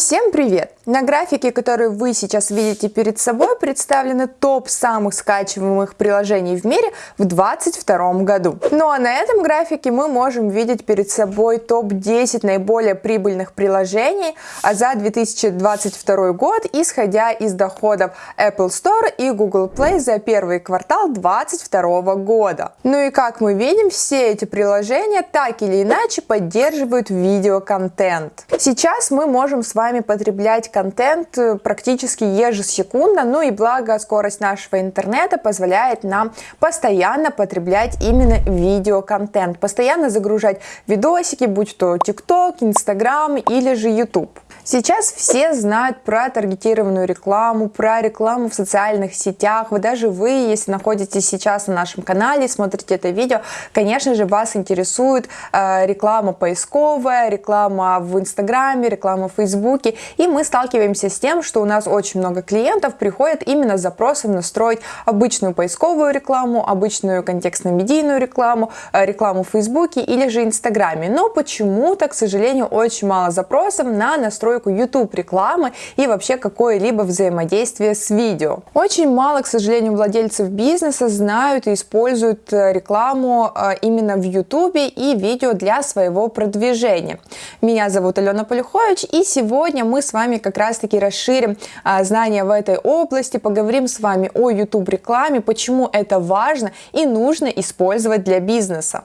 Всем привет! На графике, который вы сейчас видите перед собой, представлены топ самых скачиваемых приложений в мире в 2022 году. Ну а на этом графике мы можем видеть перед собой топ-10 наиболее прибыльных приложений за 2022 год, исходя из доходов Apple Store и Google Play за первый квартал 2022 года. Ну и как мы видим, все эти приложения так или иначе поддерживают видеоконтент. Сейчас мы можем с вами потреблять контент э, практически ежесекундно, ну и благо скорость нашего интернета позволяет нам постоянно потреблять именно видеоконтент, постоянно загружать видосики, будь то TikTok, Instagram или же YouTube. Сейчас все знают про таргетированную рекламу, про рекламу в социальных сетях. Вы даже вы, если находитесь сейчас на нашем канале, смотрите это видео, конечно же, вас интересует э, реклама поисковая, реклама в Инстаграме, реклама в Фейсбуке. И мы сталкиваемся с тем, что у нас очень много клиентов приходят именно с запросом настроить обычную поисковую рекламу, обычную контекстно-медийную рекламу, э, рекламу в Фейсбуке или же Инстаграме. Но почему-то, к сожалению, очень мало запросов на настройку настройку YouTube рекламы и вообще какое-либо взаимодействие с видео. Очень мало, к сожалению, владельцев бизнеса знают и используют э, рекламу э, именно в YouTube и видео для своего продвижения. Меня зовут Алена Полюхович и сегодня мы с вами как раз таки расширим э, знания в этой области, поговорим с вами о YouTube рекламе, почему это важно и нужно использовать для бизнеса.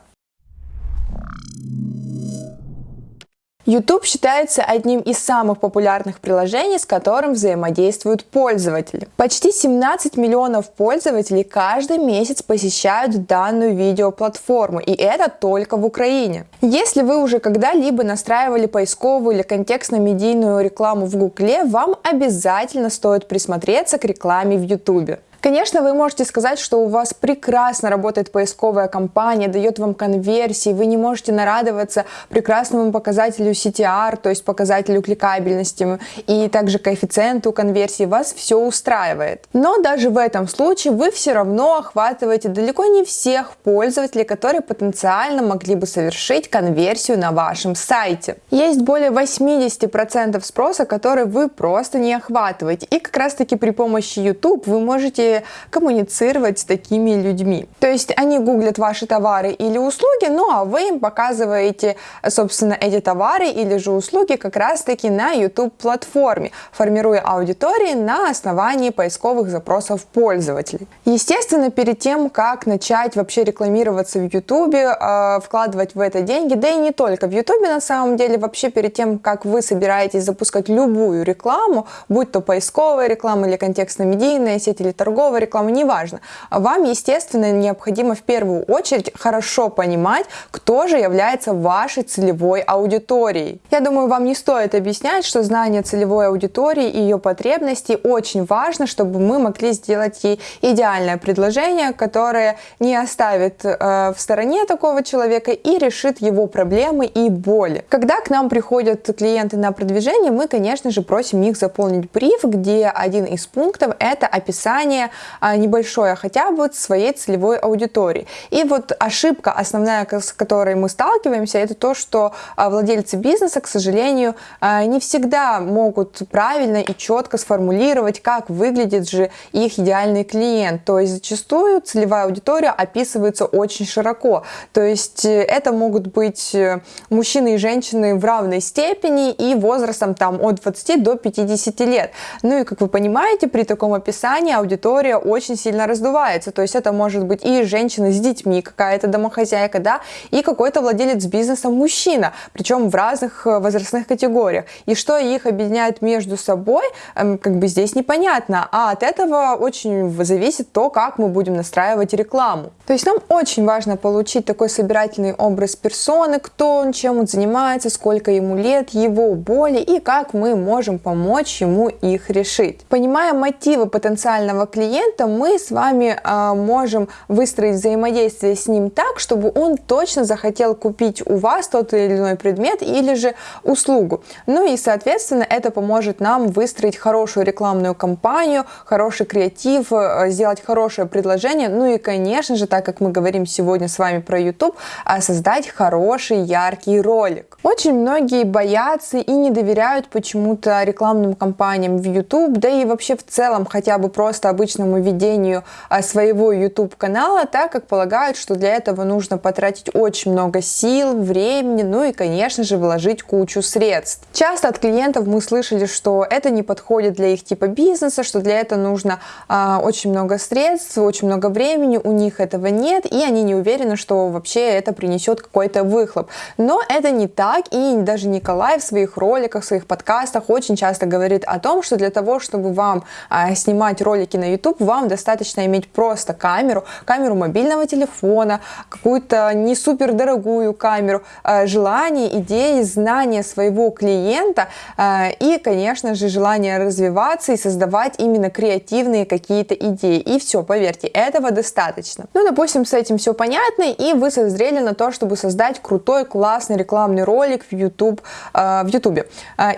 YouTube считается одним из самых популярных приложений, с которым взаимодействуют пользователи. Почти 17 миллионов пользователей каждый месяц посещают данную видеоплатформу, и это только в Украине. Если вы уже когда-либо настраивали поисковую или контекстно-медийную рекламу в Гугле, вам обязательно стоит присмотреться к рекламе в YouTube. Конечно, вы можете сказать, что у вас прекрасно работает поисковая кампания, дает вам конверсии, вы не можете нарадоваться прекрасному показателю CTR, то есть показателю кликабельности и также коэффициенту конверсии, вас все устраивает. Но даже в этом случае вы все равно охватываете далеко не всех пользователей, которые потенциально могли бы совершить конверсию на вашем сайте. Есть более 80% спроса, который вы просто не охватываете. И как раз таки при помощи YouTube вы можете коммуницировать с такими людьми. То есть они гуглят ваши товары или услуги, ну а вы им показываете, собственно, эти товары или же услуги как раз-таки на YouTube платформе, формируя аудитории на основании поисковых запросов пользователей. Естественно, перед тем, как начать вообще рекламироваться в YouTube, э, вкладывать в это деньги, да и не только в YouTube на самом деле, вообще перед тем, как вы собираетесь запускать любую рекламу, будь то поисковая реклама или контекстно-медийная сеть или торговая, торговая реклама, неважно. Вам, естественно, необходимо в первую очередь хорошо понимать, кто же является вашей целевой аудиторией. Я думаю, вам не стоит объяснять, что знание целевой аудитории и ее потребностей очень важно, чтобы мы могли сделать ей идеальное предложение, которое не оставит э, в стороне такого человека и решит его проблемы и боли. Когда к нам приходят клиенты на продвижение, мы, конечно же, просим их заполнить бриф, где один из пунктов это описание небольшое хотя бы своей целевой аудитории. И вот ошибка основная, с которой мы сталкиваемся, это то, что а, владельцы бизнеса, к сожалению, а, не всегда могут правильно и четко сформулировать, как выглядит же их идеальный клиент. То есть зачастую целевая аудитория описывается очень широко. То есть э, это могут быть э, мужчины и женщины в равной степени и возрастом там от 20 до 50 лет. Ну и как вы понимаете, при таком описании аудитория аудитория очень сильно раздувается. То есть это может быть и женщина с детьми, какая-то домохозяйка, да, и какой-то владелец бизнеса мужчина, причем в разных э, возрастных категориях. И что их объединяет между собой, эм, как бы здесь непонятно. А от этого очень зависит то, как мы будем настраивать рекламу. То есть нам очень важно получить такой собирательный образ персоны, кто он, чем он занимается, сколько ему лет, его боли и как мы можем помочь ему их решить. Понимая мотивы потенциального клиента, клиентом, мы с вами а, можем выстроить взаимодействие с ним так, чтобы он точно захотел купить у вас тот или иной предмет или же услугу. Ну и, соответственно, это поможет нам выстроить хорошую рекламную кампанию, хороший креатив, э, сделать хорошее предложение, ну и, конечно же, так как мы говорим сегодня с вами про YouTube, а создать хороший, яркий ролик. Очень многие боятся и не доверяют почему-то рекламным кампаниям в YouTube, да и вообще в целом хотя бы просто обычному ведению а, своего YouTube канала, так как полагают, что для этого нужно потратить очень много сил, времени, ну и, конечно же, вложить кучу средств. Часто от клиентов мы слышали, что это не подходит для их типа бизнеса, что для этого нужно а, очень много средств, очень много времени, у них этого нет, и они не уверены, что вообще это принесет какой-то выхлоп. Но это не так, и даже Николай в своих роликах, в своих подкастах очень часто говорит о том, что для того, чтобы вам а, снимать ролики на YouTube, вам достаточно иметь просто камеру, камеру мобильного телефона, какую-то не супер дорогую камеру, а, желание, идеи, знания своего клиента а, и, конечно же, желание развиваться и создавать именно креативные какие-то идеи. И все, поверьте, этого достаточно. Ну, допустим, с этим все понятно, и вы созрели на то, чтобы создать крутой, классный рекламный ролик в YouTube. В YouTube.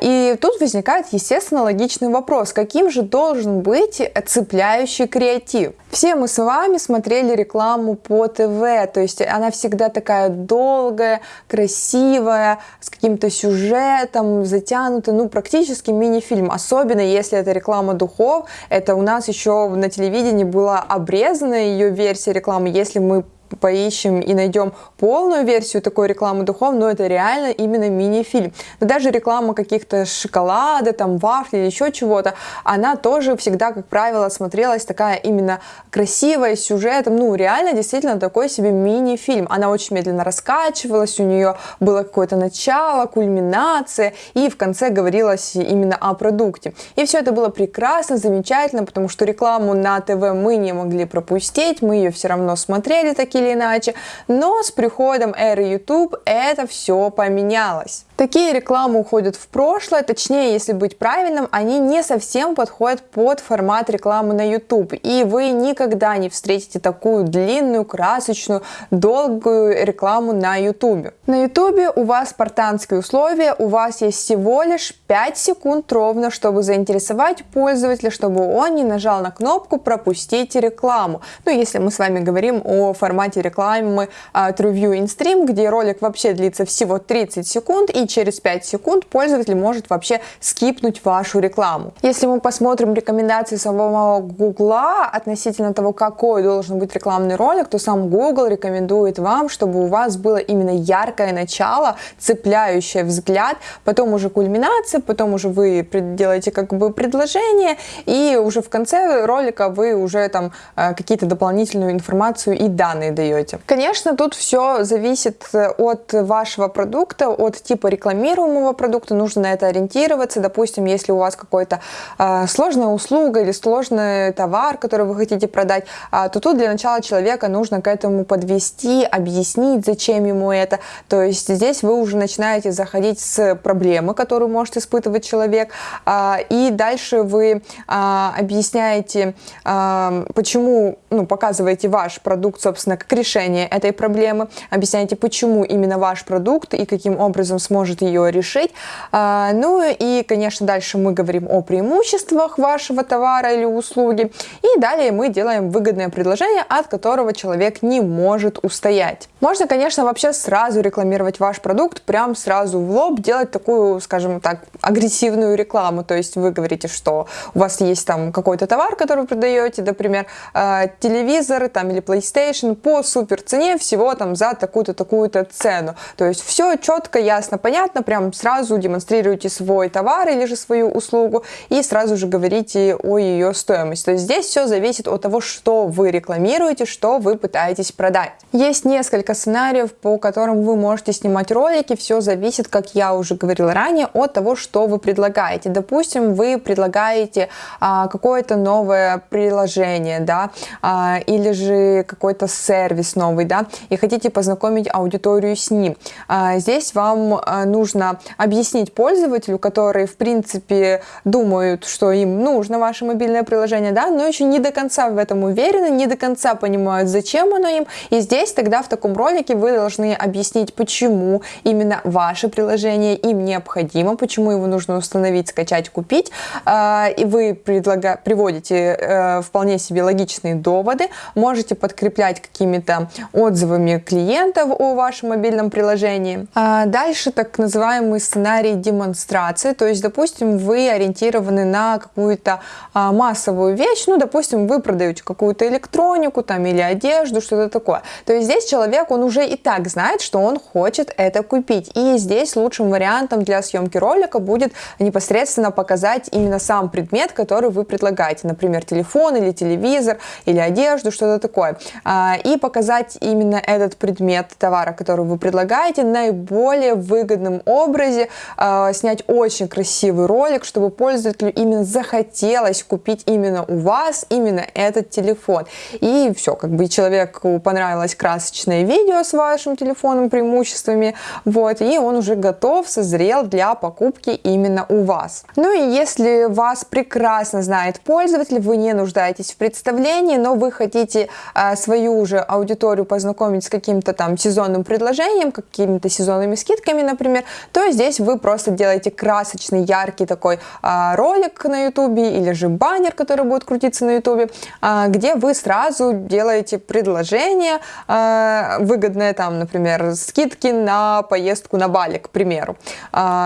И тут возникает, естественно, логичный вопрос, каким же должен быть цепляющий креатив? Все мы с вами смотрели рекламу по ТВ, то есть она всегда такая долгая, красивая, с каким-то сюжетом, затянутая, ну, практически мини-фильм, особенно если это реклама духов, это у нас еще на телевидении была обрезана ее версия рекламы, если мы поищем и найдем полную версию такой рекламы духов, но это реально именно мини-фильм. Но даже реклама каких-то шоколада, там, вафли или еще чего-то, она тоже всегда, как правило, смотрелась такая именно красивая, с сюжетом, ну, реально, действительно, такой себе мини-фильм. Она очень медленно раскачивалась, у нее было какое-то начало, кульминация, и в конце говорилось именно о продукте. И все это было прекрасно, замечательно, потому что рекламу на ТВ мы не могли пропустить, мы ее все равно смотрели такие или иначе, но с приходом эры YouTube это все поменялось. Такие рекламы уходят в прошлое, точнее, если быть правильным, они не совсем подходят под формат рекламы на YouTube, и вы никогда не встретите такую длинную, красочную, долгую рекламу на YouTube. На YouTube у вас спартанские условия, у вас есть всего лишь 5 секунд ровно, чтобы заинтересовать пользователя, чтобы он не нажал на кнопку «Пропустить рекламу». Ну, если мы с вами говорим о формате рекламы uh, TrueView InStream, где ролик вообще длится всего 30 секунд, и через 5 секунд пользователь может вообще скипнуть вашу рекламу. Если мы посмотрим рекомендации самого Гугла относительно того, какой должен быть рекламный ролик, то сам Google рекомендует вам, чтобы у вас было именно яркое начало, цепляющее взгляд, потом уже кульминация, потом уже вы делаете как бы предложение, и уже в конце ролика вы уже там э, какие-то дополнительную информацию и данные даете. Конечно, тут все зависит э, от вашего продукта, от типа рекламируемого продукта, нужно на это ориентироваться. Допустим, если у вас какой-то э, сложная услуга или сложный товар, который вы хотите продать, э, то тут для начала человека нужно к этому подвести, объяснить, зачем ему это. То есть здесь вы уже начинаете заходить с проблемы, которую может испытывать человек, э, и дальше вы э, объясняете, э, почему, ну, показываете ваш продукт, собственно, как решение этой проблемы, объясняете, почему именно ваш продукт и каким образом сможет может ее решить. А, ну и, конечно, дальше мы говорим о преимуществах вашего товара или услуги. И далее мы делаем выгодное предложение, от которого человек не может устоять. Можно, конечно, вообще сразу рекламировать ваш продукт, прям сразу в лоб, делать такую, скажем так, агрессивную рекламу. То есть вы говорите, что у вас есть там какой-то товар, который вы продаете, например, а, телевизор там, или PlayStation по супер цене всего там за такую-то, такую-то цену. То есть все четко, ясно, понятно, прям сразу демонстрируете свой товар или же свою услугу и сразу же говорите о ее стоимости. То есть здесь все зависит от того, что вы рекламируете, что вы пытаетесь продать. Есть несколько сценариев, по которым вы можете снимать ролики, все зависит, как я уже говорила ранее, от того, что вы предлагаете. Допустим, вы предлагаете а, какое-то новое приложение, да, а, или же какой-то сервис, сервис новый, да, и хотите познакомить аудиторию с ним. А, здесь вам а, нужно объяснить пользователю, которые, в принципе, думают, что им нужно ваше мобильное приложение, да, но еще не до конца в этом уверены, не до конца понимают, зачем оно им. И здесь тогда в таком ролике вы должны объяснить, почему именно ваше приложение им необходимо, почему его нужно установить, скачать, купить. А, и вы предлага... приводите э, вполне себе логичные доводы, можете подкреплять какими-то отзывами клиентов о вашем мобильном приложении. А дальше так называемый сценарий демонстрации, то есть, допустим, вы ориентированы на какую-то а, массовую вещь, ну, допустим, вы продаете какую-то электронику там или одежду, что-то такое. То есть здесь человек, он уже и так знает, что он хочет это купить. И здесь лучшим вариантом для съемки ролика будет непосредственно показать именно сам предмет, который вы предлагаете, например, телефон или телевизор или одежду, что-то такое. А, и показать именно этот предмет товара, который вы предлагаете, наиболее выгодном образе, а, снять очень красивый ролик, чтобы пользователю именно захотелось купить именно у вас именно этот телефон. И все, как бы человеку понравилось красочное видео с вашим телефоном, преимуществами, вот, и он уже готов, созрел для покупки именно у вас. Ну и если вас прекрасно знает пользователь, вы не нуждаетесь в представлении, но вы хотите а, свою уже аудиторию познакомить с каким-то там сезонным предложением, какими-то сезонными скидками, например, то здесь вы просто делаете красочный, яркий такой а, ролик на YouTube или же баннер, который будет крутиться на YouTube, а, где вы сразу делаете предложение а, выгодное там, например, скидки на поездку на Бали, к примеру,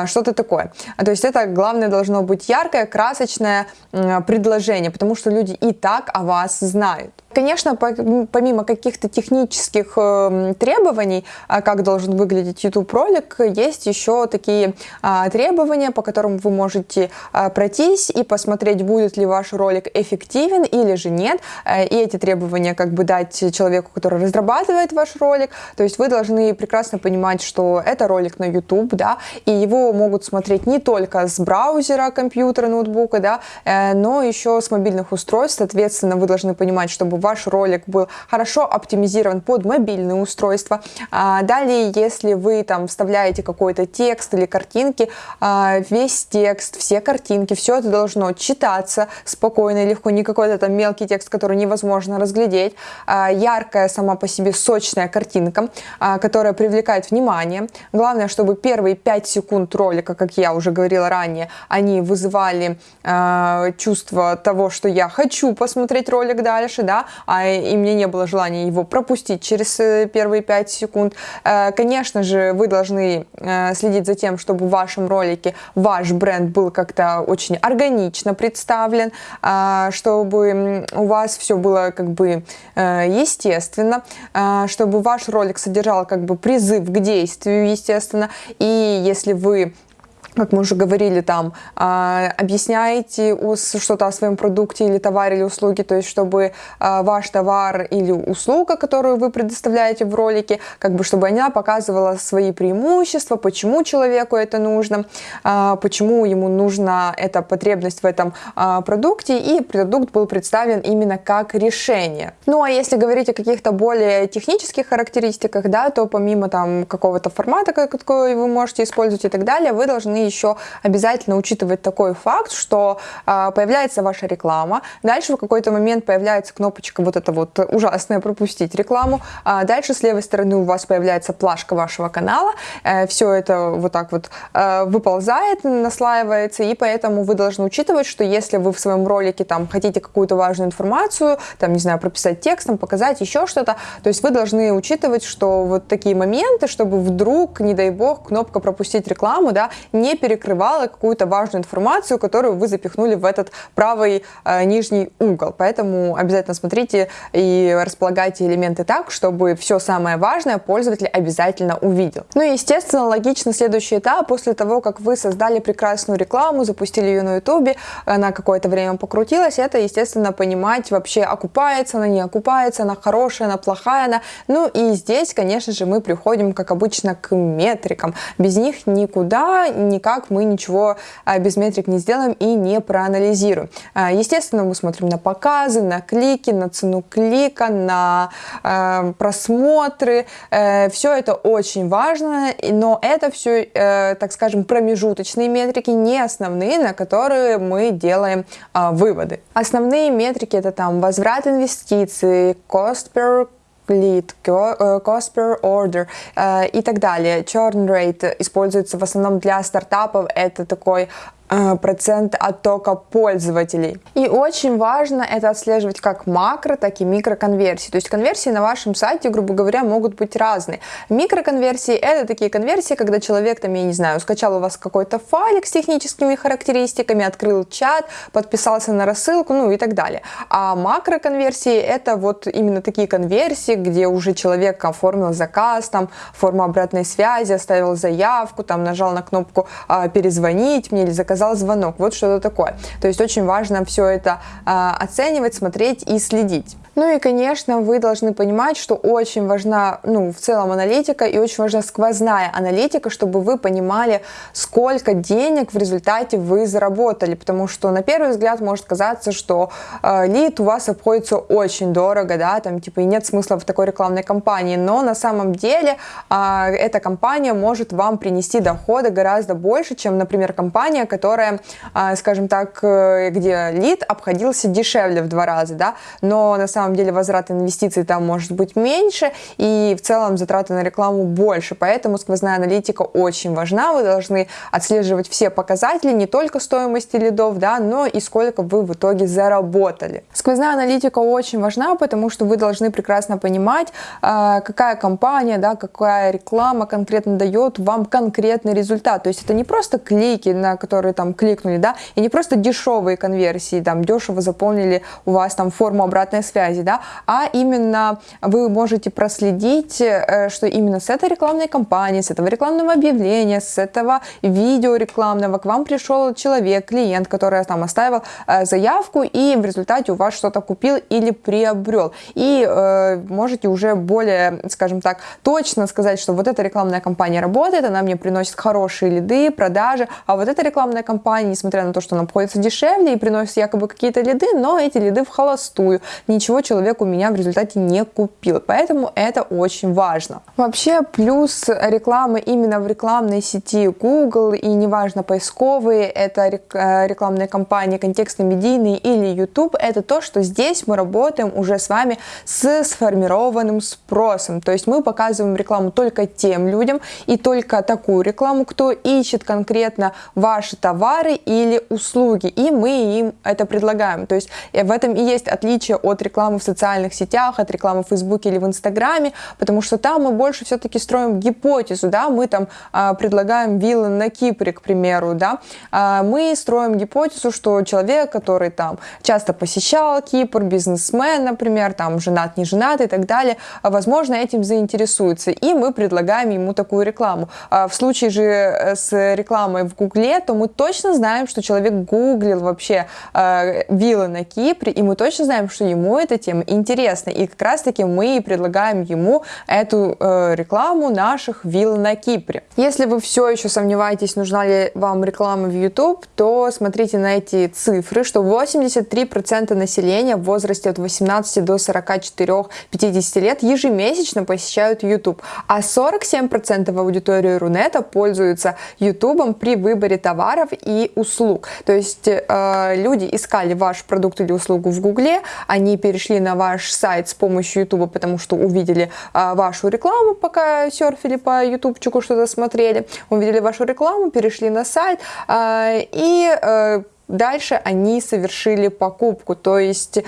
что-то такое. То есть это главное должно быть яркое, красочное предложение, потому что люди и так о вас знают. Конечно, помимо каких-то технических эм, требований, а, как должен выглядеть YouTube ролик, есть еще такие а, требования, по которым вы можете а, пройтись и посмотреть, будет ли ваш ролик эффективен или же нет. Э, и эти требования как бы дать человеку, который разрабатывает ваш ролик. То есть вы должны прекрасно понимать, что это ролик на YouTube, да, и его могут смотреть не только с браузера, компьютера, ноутбука, да, э, но еще с мобильных устройств. Соответственно, вы должны понимать, чтобы ваш ролик был хорошо оптимизирован под мобильные устройства. А, далее, если вы там вставляете какой-то текст или картинки, а, весь текст, все картинки, все это должно читаться спокойно и легко, не какой-то там мелкий текст, который невозможно разглядеть. А, яркая сама по себе сочная картинка, которая привлекает внимание. Главное, чтобы первые 5 секунд ролика, как я уже говорила ранее, они вызывали чувство того, что я хочу посмотреть ролик дальше, да, а и мне не было желания его пропустить через э, первые 5 секунд. Э, конечно же, вы должны э, следить за тем, чтобы в вашем ролике ваш бренд был как-то очень органично представлен, чтобы у вас все было как бы естественно, чтобы ваш ролик содержал как бы призыв к действию, естественно, и если вы как мы уже говорили, там, а, объясняете что-то о своем продукте или товаре или услуге, то есть чтобы а, ваш товар или услуга, которую вы предоставляете в ролике, как бы чтобы она показывала свои преимущества, почему человеку это нужно, а, почему ему нужна эта потребность в этом продукте, и продукт был представлен именно как решение. Ну а если говорить о каких-то более технических характеристиках, да, то помимо там какого-то формата, какой вы можете использовать и так далее, вы должны еще обязательно учитывать такой факт, что э, появляется ваша реклама, дальше в какой-то момент появляется кнопочка вот эта вот ужасная пропустить рекламу, а дальше с левой стороны у вас появляется плашка вашего канала, э, все это вот так вот э, выползает, наслаивается, и поэтому вы должны учитывать, что если вы в своем ролике там хотите какую-то важную информацию, там, не знаю, прописать текстом, показать еще что-то, то есть вы должны учитывать, что вот такие моменты, чтобы вдруг, не дай бог, кнопка пропустить рекламу, да, не не перекрывала какую-то важную информацию, которую вы запихнули в этот правый э, нижний угол. Поэтому обязательно смотрите и располагайте элементы так, чтобы все самое важное пользователь обязательно увидел. Ну и, естественно, логично следующий этап, после того, как вы создали прекрасную рекламу, запустили ее на ютубе, она какое-то время покрутилась, это, естественно, понимать вообще, окупается она, не окупается, она хорошая, она плохая, она... Ну и здесь, конечно же, мы приходим, как обычно, к метрикам. Без них никуда, ни никак мы ничего а, без метрик не сделаем и не проанализируем. А, естественно, мы смотрим на показы, на клики, на цену клика, на э, просмотры. Э, все это очень важно, но это все, э, так скажем, промежуточные метрики, не основные, на которые мы делаем выводы. Основные метрики это там возврат инвестиций, cost per lead, cost per order и так далее. Churn rate используется в основном для стартапов. Это такой процент оттока пользователей. И очень важно это отслеживать как макро, так и микроконверсии. То есть конверсии на вашем сайте, грубо говоря, могут быть разные. Микроконверсии это такие конверсии, когда человек, там, я не знаю, скачал у вас какой-то файлик с техническими характеристиками, открыл чат, подписался на рассылку, ну и так далее. А макроконверсии это вот именно такие конверсии, где уже человек оформил заказ, там, форму обратной связи, оставил заявку, там, нажал на кнопку а, «перезвонить мне» или «заказать заказал звонок, вот что-то такое. То есть очень важно все это а, оценивать, смотреть и следить. Ну и, конечно, вы должны понимать, что очень важна, ну, в целом аналитика и очень важна сквозная аналитика, чтобы вы понимали, сколько денег в результате вы заработали, потому что на первый взгляд может казаться, что э, лид у вас обходится очень дорого, да, там, типа, и нет смысла в такой рекламной кампании, но на самом деле э, эта компания может вам принести доходы гораздо больше, чем, например, компания, которая, э, скажем так, э, где лид обходился дешевле в два раза, да, но на самом самом деле возврат инвестиций там может быть меньше, и в целом затраты на рекламу больше, поэтому сквозная аналитика очень важна, вы должны отслеживать все показатели, не только стоимости лидов, да, но и сколько вы в итоге заработали. Сквозная аналитика очень важна, потому что вы должны прекрасно понимать, а, какая компания, да, какая реклама конкретно дает вам конкретный результат, то есть это не просто клики, на которые там кликнули, да, и не просто дешевые конверсии, там дешево заполнили у вас там форму обратной связи, связи, да, а именно вы можете проследить, э, что именно с этой рекламной кампании, с этого рекламного объявления, с этого видео рекламного к вам пришел человек, клиент, который там оставил э, заявку и в результате у вас что-то купил или приобрел. И э, можете уже более, скажем так, точно сказать, что вот эта рекламная кампания работает, она мне приносит хорошие лиды, продажи, а вот эта рекламная кампания, несмотря на то, что она обходится дешевле и приносит якобы какие-то лиды, но эти лиды в холостую, ничего человек у меня в результате не купил. Поэтому это очень важно. Вообще плюс рекламы именно в рекламной сети Google и неважно поисковые, это э, рекламные кампании контекстно-медийные или YouTube, это то, что здесь мы работаем уже с вами с сформированным спросом. То есть мы показываем рекламу только тем людям и только такую рекламу, кто ищет конкретно ваши товары или услуги, и мы им это предлагаем. То есть в этом и есть отличие от рекламы рекламы в социальных сетях, от рекламы в Фейсбуке или в Инстаграме, потому что там мы больше все-таки строим гипотезу, да, мы там а, предлагаем виллы на Кипре, к примеру, да, а, мы строим гипотезу, что человек, который там часто посещал Кипр, бизнесмен, например, там женат, не женат и так далее, возможно, этим заинтересуется, и мы предлагаем ему такую рекламу. А в случае же э, с рекламой в Гугле, то мы точно знаем, что человек гуглил вообще э, виллы на Кипре, и мы точно знаем, что ему это тема интересна. И как раз-таки мы предлагаем ему эту э, рекламу наших вилл на Кипре. Если вы все еще сомневаетесь, нужна ли вам реклама в YouTube, то смотрите на эти цифры, что 83% населения в возрасте от 18 до 44-50 лет ежемесячно посещают YouTube, а 47% аудитории Рунета пользуются YouTube при выборе товаров и услуг. То есть э, люди искали ваш продукт или услугу в Гугле, они перешли на ваш сайт с помощью YouTube, потому что увидели а, вашу рекламу, пока серфили по ютубчику, что-то смотрели, увидели вашу рекламу, перешли на сайт а, и а, дальше они совершили покупку. То есть э,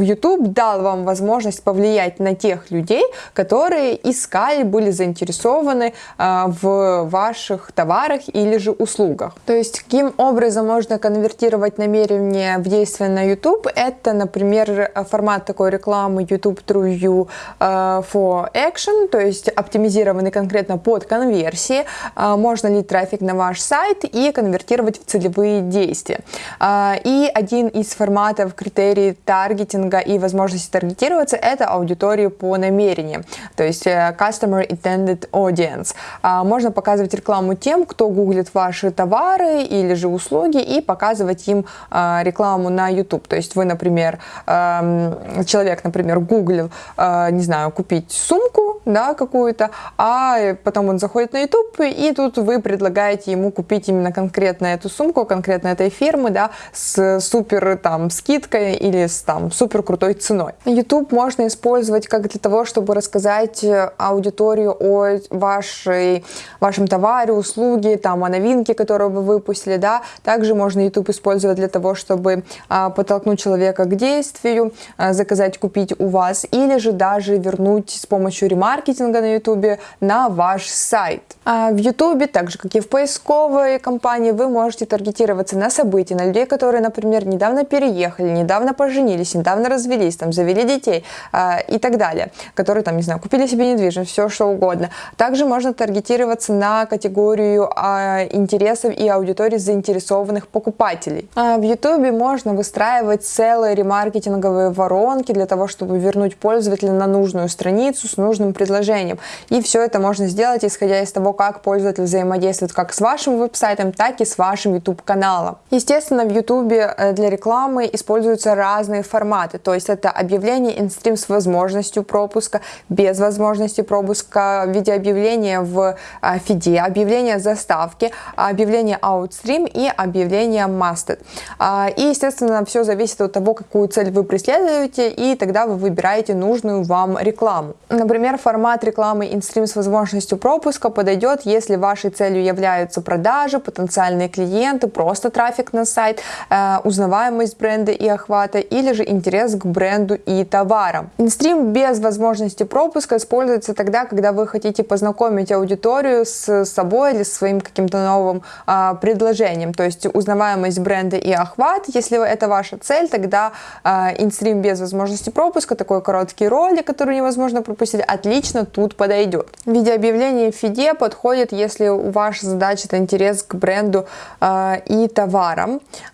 YouTube дал вам возможность повлиять на тех людей, которые искали, были заинтересованы э, в ваших товарах или же услугах. То есть каким образом можно конвертировать намерение в действие на YouTube? Это, например, формат такой рекламы YouTube True You э, for Action, то есть оптимизированный конкретно под конверсии. Можно ли трафик на ваш сайт и конвертировать в целевые действия действия. А, и один из форматов критерий таргетинга и возможности таргетироваться – это аудитория по намерениям, то есть э, Customer Intended Audience. А, можно показывать рекламу тем, кто гуглит ваши товары или же услуги и показывать им а, рекламу на YouTube. То есть вы, например, эм, человек, например, гуглил, э, не знаю, купить сумку, да, какую-то, а потом он заходит на YouTube, и тут вы предлагаете ему купить именно конкретно эту сумку, конкретно этой фирмы, да, с супер там скидкой или с там супер крутой ценой. YouTube можно использовать как для того, чтобы рассказать аудиторию о вашей, вашем товаре, услуге, там, о новинке, которую вы выпустили, да. Также можно YouTube использовать для того, чтобы а, подтолкнуть человека к действию, а, заказать, купить у вас, или же даже вернуть с помощью ремаркетинга на YouTube на ваш сайт. А в YouTube, так же как и в поисковой компании, вы можете таргетироваться на события, на людей, которые, например, недавно переехали, недавно поженились, недавно развелись, там, завели детей а, и так далее, которые, там, не знаю, купили себе недвижимость, все что угодно. Также можно таргетироваться на категорию а, интересов и аудитории заинтересованных покупателей. А в YouTube можно выстраивать целые ремаркетинговые воронки для того, чтобы вернуть пользователя на нужную страницу с нужным предложением. И все это можно сделать, исходя из того, как пользователь взаимодействует как с вашим веб-сайтом, так и с вашим YouTube-каналом. Естественно, в YouTube э, для рекламы используются разные форматы, то есть это объявление инстрим с возможностью пропуска, без возможности пропуска, в виде объявления в э, фиде, объявление заставки, объявление outstream и объявление masted. А, и, естественно, все зависит от того, какую цель вы преследуете, и тогда вы выбираете нужную вам рекламу. Например, формат рекламы инстрим с возможностью пропуска подойдет, если вашей целью являются продажи, потенциальные клиенты, просто трафик на сайт, э, узнаваемость бренда и охвата, или же интерес к бренду и товарам. Инстрим без возможности пропуска используется тогда, когда вы хотите познакомить аудиторию с собой или своим каким-то новым э, предложением, то есть узнаваемость бренда и охват. Если это ваша цель, тогда э, инстрим без возможности пропуска, такой короткий ролик, который невозможно пропустить, отлично тут подойдет. Видеообъявление в фиде подходит, если ваша задача это интерес к бренду э, и товарам,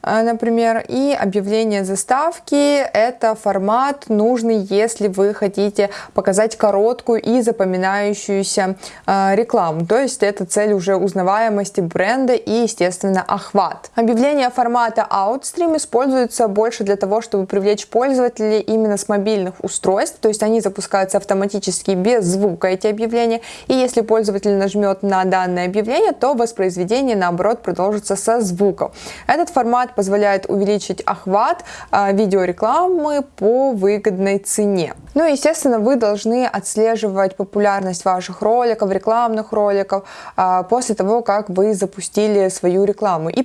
э, например, и объявление заставки это формат нужный, если вы хотите показать короткую и запоминающуюся э, рекламу, то есть это цель уже узнаваемости бренда и, естественно, охват. Объявление формата Outstream используется больше для того, чтобы привлечь пользователей именно с мобильных устройств, то есть они запускаются автоматически без звука эти объявления, и если пользователь нажмет на данное объявление, то воспроизведение наоборот продолжится со звуком. Этот формат позволяет увеличить охват э, видеорекламы по выгодной цене. Ну и естественно вы должны отслеживать популярность ваших роликов, рекламных роликов э, после того, как вы запустили свою рекламу. И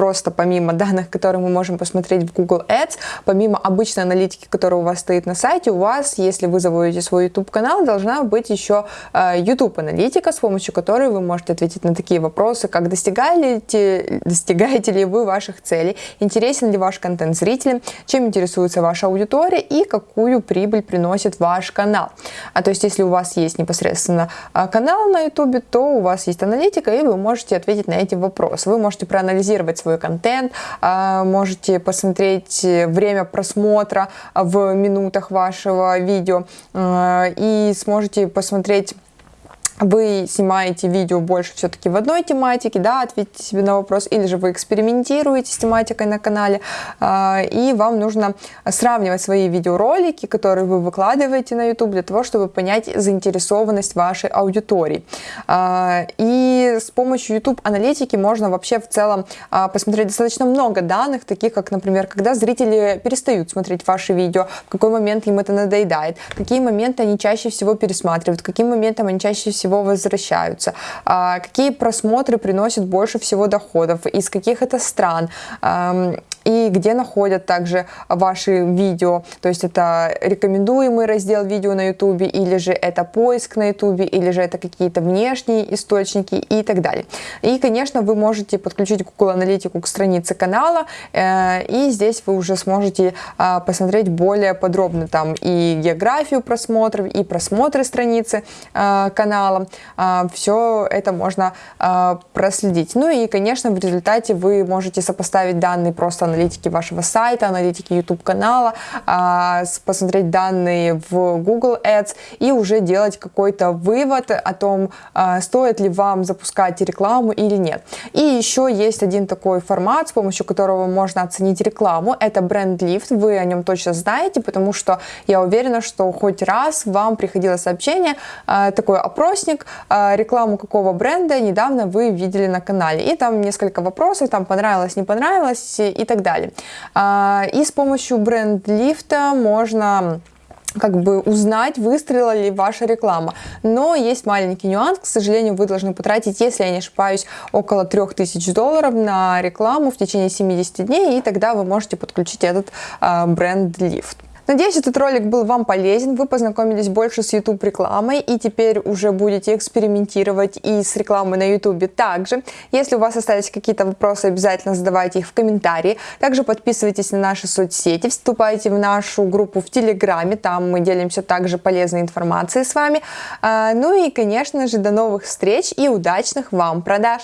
просто помимо данных, которые мы можем посмотреть в Google Ads, помимо обычной аналитики, которая у вас стоит на сайте, у вас, если вы заводите свой YouTube-канал, должна быть еще э, YouTube-аналитика, с помощью которой вы можете ответить на такие вопросы, как достигаете, достигаете ли вы ваших целей, интересен ли ваш контент зрителям, чем интересуется ваша аудитория и какую прибыль приносит ваш канал. А то есть, если у вас есть непосредственно э, канал на YouTube, то у вас есть аналитика, и вы можете ответить на эти вопросы. Вы можете проанализировать свой свой контент, а, можете посмотреть время просмотра в минутах вашего видео а, и сможете посмотреть вы снимаете видео больше все-таки в одной тематике, да, ответьте себе на вопрос, или же вы экспериментируете с тематикой на канале, э, и вам нужно сравнивать свои видеоролики, которые вы выкладываете на YouTube, для того, чтобы понять заинтересованность вашей аудитории. Э, и с помощью YouTube аналитики можно вообще в целом э, посмотреть достаточно много данных, таких как, например, когда зрители перестают смотреть ваши видео, в какой момент им это надоедает, какие моменты они чаще всего пересматривают, каким моментом они чаще всего всего возвращаются, какие просмотры приносят больше всего доходов, из каких это стран, и где находят также ваши видео. То есть это рекомендуемый раздел видео на YouTube, или же это поиск на YouTube, или же это какие-то внешние источники и так далее. И, конечно, вы можете подключить Google Аналитику к странице канала, э, и здесь вы уже сможете а, посмотреть более подробно там и географию просмотров, и просмотры страницы а, канала. А, Все это можно проследить. Ну и, конечно, в результате вы можете сопоставить данные просто аналитики вашего сайта, аналитики YouTube канала, посмотреть данные в Google Ads и уже делать какой-то вывод о том, стоит ли вам запускать рекламу или нет. И еще есть один такой формат, с помощью которого можно оценить рекламу. Это бренд лифт. Вы о нем точно знаете, потому что я уверена, что хоть раз вам приходило сообщение, э, такой опросник, рекламу какого бренда недавно вы видели на канале. И там несколько вопросов, там понравилось, не понравилось и так далее. Э, и с помощью бренд лифта можно как бы узнать, выстрелила ли ваша реклама. Но есть маленький нюанс, к сожалению, вы должны потратить, если я не ошибаюсь, около 3000 долларов на рекламу в течение 70 дней, и тогда вы можете подключить этот э, бренд лифт. Надеюсь, этот ролик был вам полезен, вы познакомились больше с YouTube рекламой и теперь уже будете экспериментировать и с рекламой на YouTube также. Если у вас остались какие-то вопросы, обязательно задавайте их в комментарии. Также подписывайтесь на наши соцсети, вступайте в нашу группу в Телеграме, там мы делимся также полезной информацией с вами. А, ну и, конечно же, до новых встреч и удачных вам продаж!